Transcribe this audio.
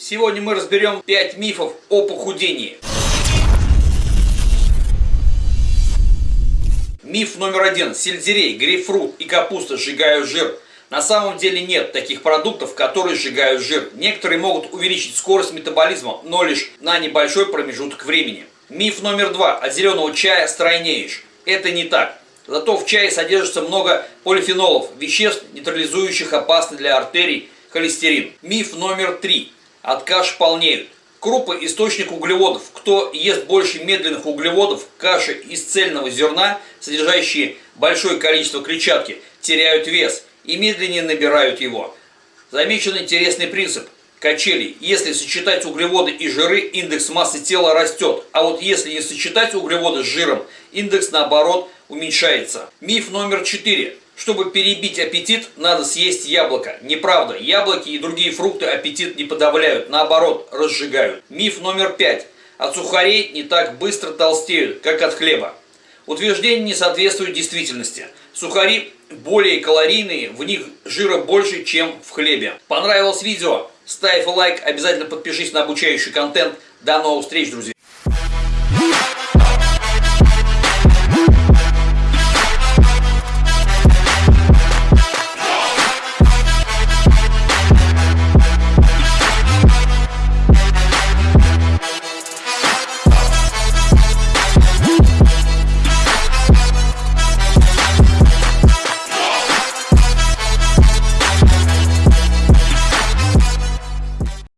Сегодня мы разберем 5 мифов о похудении. Миф номер один. Сельдерей, грейпфрут и капуста сжигают жир. На самом деле нет таких продуктов, которые сжигают жир. Некоторые могут увеличить скорость метаболизма, но лишь на небольшой промежуток времени. Миф номер два. От зеленого чая стройнеешь. Это не так. Зато в чае содержится много полифенолов, веществ, нейтрализующих опасный для артерий холестерин. Миф номер три. От каш полнеют. Крупы – источник углеводов. Кто ест больше медленных углеводов, каши из цельного зерна, содержащие большое количество клетчатки, теряют вес и медленнее набирают его. Замечен интересный принцип качелей. Если сочетать углеводы и жиры, индекс массы тела растет. А вот если не сочетать углеводы с жиром, индекс наоборот уменьшается. Миф номер четыре. Чтобы перебить аппетит, надо съесть яблоко. Неправда, яблоки и другие фрукты аппетит не подавляют, наоборот, разжигают. Миф номер пять. От сухарей не так быстро толстеют, как от хлеба. Утверждение не соответствует действительности. Сухари более калорийные, в них жира больше, чем в хлебе. Понравилось видео? Ставь лайк, обязательно подпишись на обучающий контент. До новых встреч, друзья!